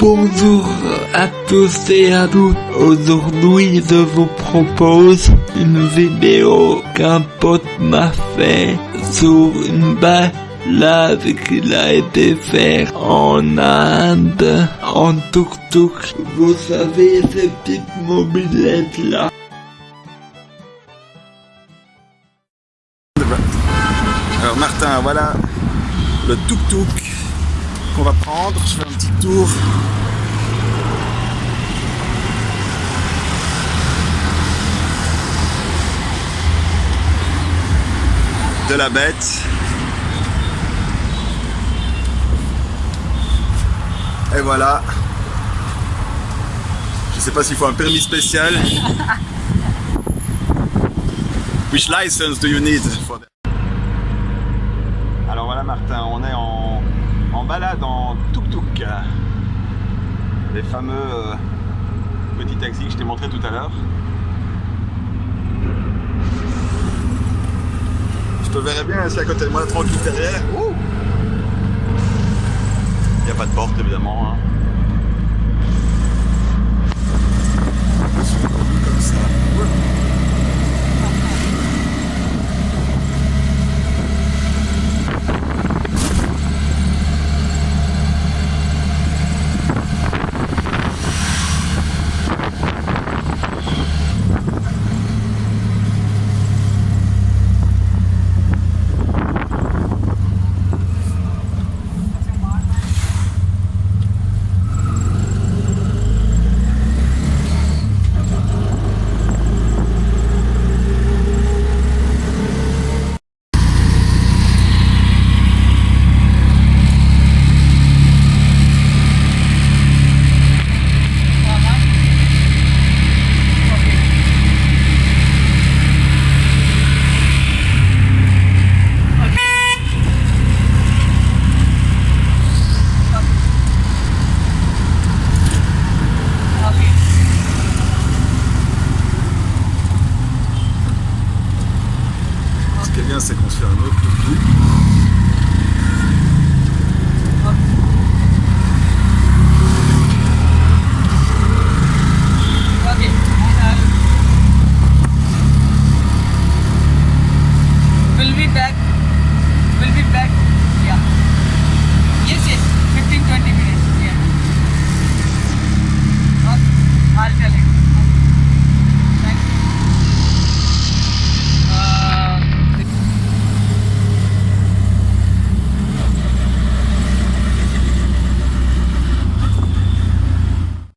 Bonjour à tous et à toutes. Aujourd'hui, je vous propose une vidéo qu'un pote m'a fait sur une balade qu'il a été faire en Inde, en tuk-tuk. Vous savez, ces petites mobilettes là. Alors Martin, voilà le tuk-tuk qu'on va prendre. Je fais un petit tour. De la bête. Et voilà. Je sais pas s'il faut un permis spécial. Which license do you need? Alors voilà Martin, on est en, en balade en tuk-tuk. Les fameux euh, petits taxis que je t'ai montré tout à l'heure. Je te verrais bien assis à côté de moi, tranquille derrière. Il n'y a pas de porte évidemment. hein. c'est qu'on un autre. We'll be back.